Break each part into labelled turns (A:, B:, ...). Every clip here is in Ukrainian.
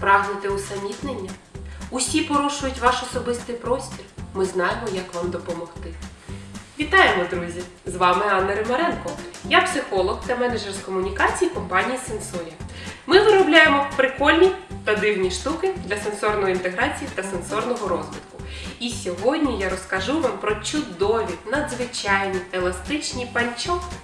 A: Прагнете усамітнення? Усі порушують ваш особистий простір. Ми знаємо, як вам допомогти. Вітаємо, друзі! З вами Анна Римаренко. Я психолог та менеджер з комунікації компанії Сенсорія. Ми виробляємо прикольні та дивні штуки для сенсорної інтеграції та сенсорного розвитку. І сьогодні я розкажу вам про чудові, надзвичайні еластичні панчохи.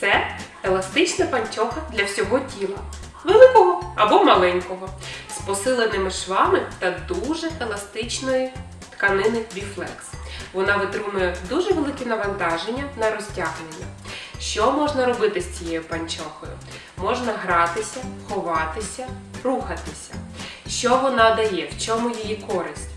A: Це еластична панчоха для всього тіла, великого або маленького, з посиленими швами та дуже еластичної тканини біфлекс. Вона витримує дуже великі навантаження на розтягнення. Що можна робити з цією панчохою? Можна гратися, ховатися, рухатися. Що вона дає? В чому її користь?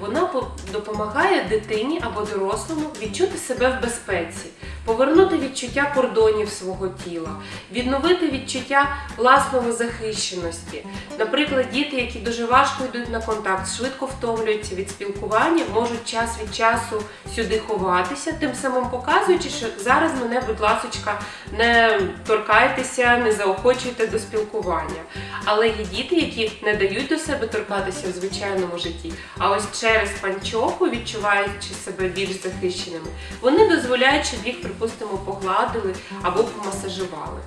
A: Вона по- допомагає дитині або дорослому відчути себе в безпеці, повернути відчуття кордонів свого тіла, відновити відчуття власної захищеності. Наприклад, діти, які дуже важко йдуть на контакт, швидко втомлюються від спілкування, можуть час від часу сюди ховатися, тим самим показуючи, що зараз мене, будь ласочка, не торкайтеся, не заохочуйте до спілкування. Але є діти, які не дають до себе торкатися в звичайному житті, а ось через панчоху, відчуваючи себе більш захищеними, вони дозволяють, щоб їх, припустимо, погладили або помасажували.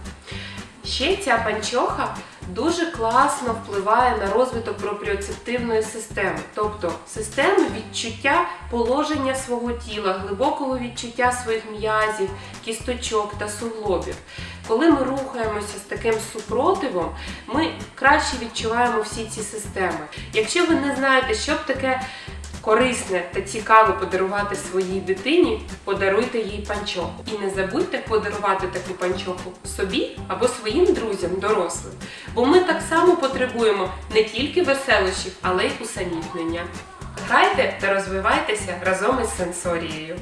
A: Ще ця панчоха дуже класно впливає на розвиток пропріоцептивної системи, тобто системи відчуття положення свого тіла, глибокого відчуття своїх м'язів, кісточок та суглобів. Коли ми рухаємося з таким супротивом, ми краще відчуваємо всі ці системи. Якщо ви не знаєте, що б таке корисне та цікаве подарувати своїй дитині, подаруйте їй панчоху. І не забудьте подарувати таку панчоху собі або своїм друзям, дорослим. Бо ми так само потребуємо не тільки веселощів, але й усамітнення. Грайте та розвивайтеся разом із сенсорією.